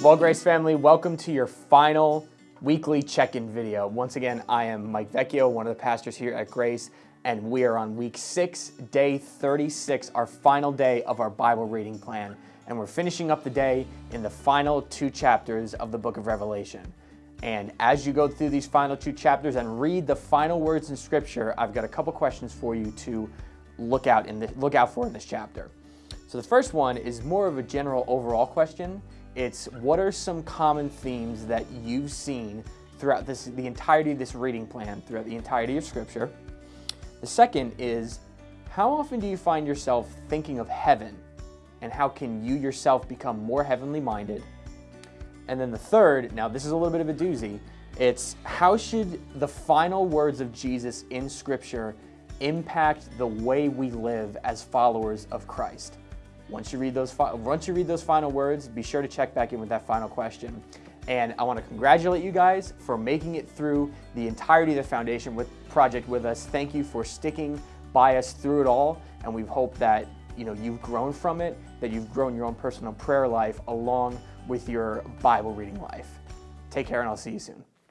Well, Grace family, welcome to your final weekly check-in video. Once again, I am Mike Vecchio, one of the pastors here at Grace, and we are on week six, day 36, our final day of our Bible reading plan. And we're finishing up the day in the final two chapters of the book of Revelation. And as you go through these final two chapters and read the final words in scripture, I've got a couple questions for you to look out in the, look out for in this chapter. So the first one is more of a general overall question. It's what are some common themes that you've seen throughout this the entirety of this reading plan, throughout the entirety of scripture? The second is how often do you find yourself thinking of heaven and how can you yourself become more heavenly minded? And then the third, now this is a little bit of a doozy, it's how should the final words of Jesus in scripture impact the way we live as followers of Christ? Once you read those once you read those final words, be sure to check back in with that final question. And I want to congratulate you guys for making it through the entirety of the foundation with project with us. Thank you for sticking by us through it all, and we hope that you know you've grown from it, that you've grown your own personal prayer life along with your Bible reading life. Take care, and I'll see you soon.